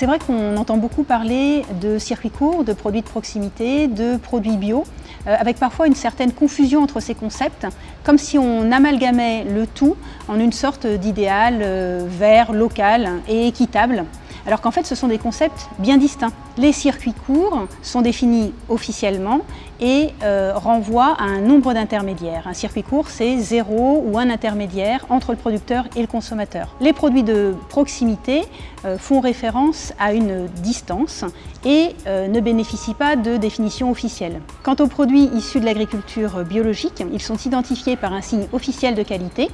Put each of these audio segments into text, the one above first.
C'est vrai qu'on entend beaucoup parler de circuits courts, de produits de proximité, de produits bio, euh, avec parfois une certaine confusion entre ces concepts, comme si on amalgamait le tout en une sorte d'idéal euh, vert, local et équitable alors qu'en fait ce sont des concepts bien distincts. Les circuits courts sont définis officiellement et euh, renvoient à un nombre d'intermédiaires. Un circuit court, c'est zéro ou un intermédiaire entre le producteur et le consommateur. Les produits de proximité euh, font référence à une distance et euh, ne bénéficient pas de définition officielle. Quant aux produits issus de l'agriculture biologique, ils sont identifiés par un signe officiel de qualité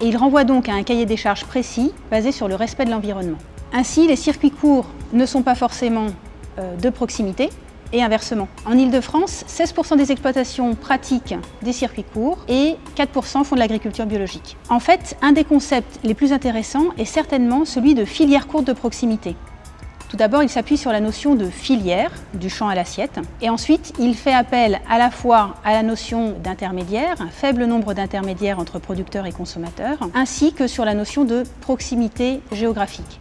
et ils renvoient donc à un cahier des charges précis basé sur le respect de l'environnement. Ainsi, les circuits courts ne sont pas forcément euh, de proximité et inversement. En Ile-de-France, 16% des exploitations pratiquent des circuits courts et 4% font de l'agriculture biologique. En fait, un des concepts les plus intéressants est certainement celui de filière courte de proximité. Tout d'abord, il s'appuie sur la notion de filière, du champ à l'assiette, et ensuite il fait appel à la fois à la notion d'intermédiaire, un faible nombre d'intermédiaires entre producteurs et consommateurs, ainsi que sur la notion de proximité géographique.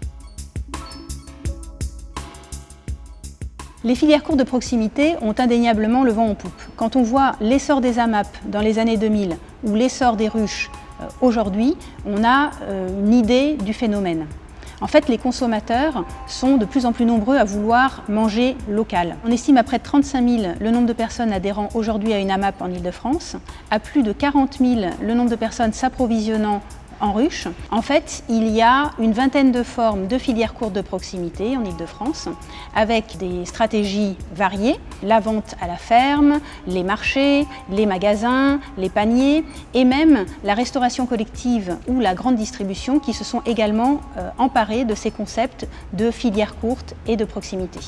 Les filières courtes de proximité ont indéniablement le vent en poupe. Quand on voit l'essor des AMAP dans les années 2000 ou l'essor des ruches euh, aujourd'hui, on a euh, une idée du phénomène. En fait, les consommateurs sont de plus en plus nombreux à vouloir manger local. On estime à près de 35 000 le nombre de personnes adhérant aujourd'hui à une AMAP en Ile-de-France, à plus de 40 000 le nombre de personnes s'approvisionnant en ruche. En fait, il y a une vingtaine de formes de filières courtes de proximité en Ile-de-France avec des stratégies variées, la vente à la ferme, les marchés, les magasins, les paniers et même la restauration collective ou la grande distribution qui se sont également euh, emparés de ces concepts de filières courtes et de proximité.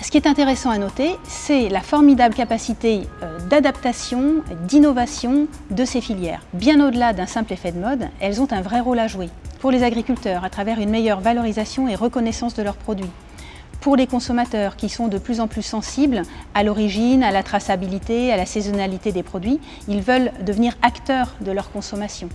Ce qui est intéressant à noter, c'est la formidable capacité euh, d'adaptation, d'innovation de ces filières. Bien au-delà d'un simple effet de mode, elles ont un vrai rôle à jouer. Pour les agriculteurs, à travers une meilleure valorisation et reconnaissance de leurs produits. Pour les consommateurs qui sont de plus en plus sensibles à l'origine, à la traçabilité, à la saisonnalité des produits, ils veulent devenir acteurs de leur consommation.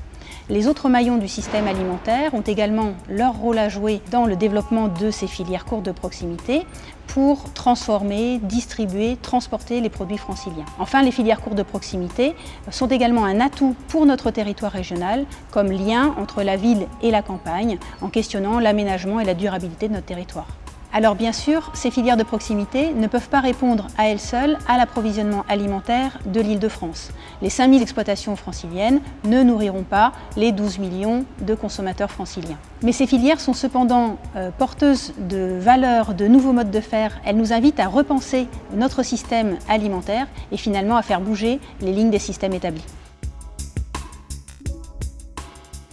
Les autres maillons du système alimentaire ont également leur rôle à jouer dans le développement de ces filières courtes de proximité pour transformer, distribuer, transporter les produits franciliens. Enfin, les filières courtes de proximité sont également un atout pour notre territoire régional comme lien entre la ville et la campagne en questionnant l'aménagement et la durabilité de notre territoire. Alors bien sûr, ces filières de proximité ne peuvent pas répondre à elles seules à l'approvisionnement alimentaire de l'île de France. Les 5000 exploitations franciliennes ne nourriront pas les 12 millions de consommateurs franciliens. Mais ces filières sont cependant euh, porteuses de valeurs, de nouveaux modes de faire. Elles nous invitent à repenser notre système alimentaire et finalement à faire bouger les lignes des systèmes établis.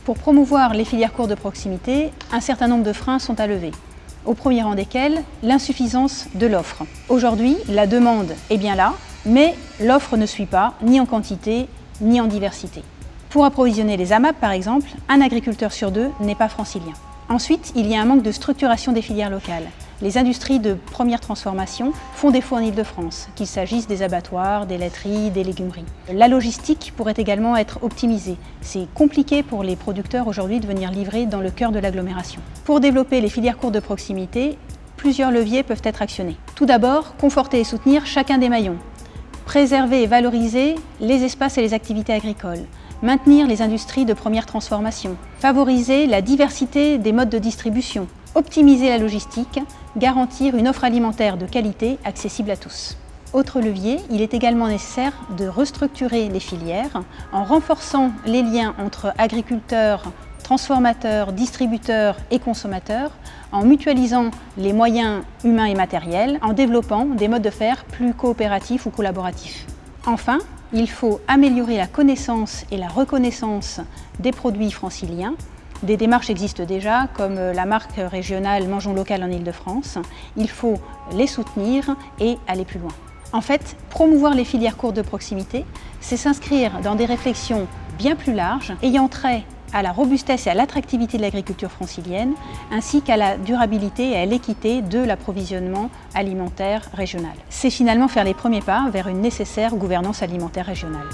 Pour promouvoir les filières courtes de proximité, un certain nombre de freins sont à lever au premier rang desquels l'insuffisance de l'offre. Aujourd'hui, la demande est bien là, mais l'offre ne suit pas, ni en quantité, ni en diversité. Pour approvisionner les AMAP, par exemple, un agriculteur sur deux n'est pas francilien. Ensuite, il y a un manque de structuration des filières locales. Les industries de première transformation font défaut en Ile-de-France, qu'il s'agisse des abattoirs, des laiteries, des légumeries. La logistique pourrait également être optimisée. C'est compliqué pour les producteurs aujourd'hui de venir livrer dans le cœur de l'agglomération. Pour développer les filières courtes de proximité, plusieurs leviers peuvent être actionnés. Tout d'abord, conforter et soutenir chacun des maillons. Préserver et valoriser les espaces et les activités agricoles maintenir les industries de première transformation, favoriser la diversité des modes de distribution, optimiser la logistique, garantir une offre alimentaire de qualité accessible à tous. Autre levier, il est également nécessaire de restructurer les filières en renforçant les liens entre agriculteurs, transformateurs, distributeurs et consommateurs, en mutualisant les moyens humains et matériels, en développant des modes de faire plus coopératifs ou collaboratifs. Enfin, il faut améliorer la connaissance et la reconnaissance des produits franciliens. Des démarches existent déjà, comme la marque régionale Mangeons local en Ile-de-France. Il faut les soutenir et aller plus loin. En fait, promouvoir les filières courtes de proximité, c'est s'inscrire dans des réflexions bien plus larges, ayant trait à la robustesse et à l'attractivité de l'agriculture francilienne, ainsi qu'à la durabilité et à l'équité de l'approvisionnement alimentaire régional. C'est finalement faire les premiers pas vers une nécessaire gouvernance alimentaire régionale.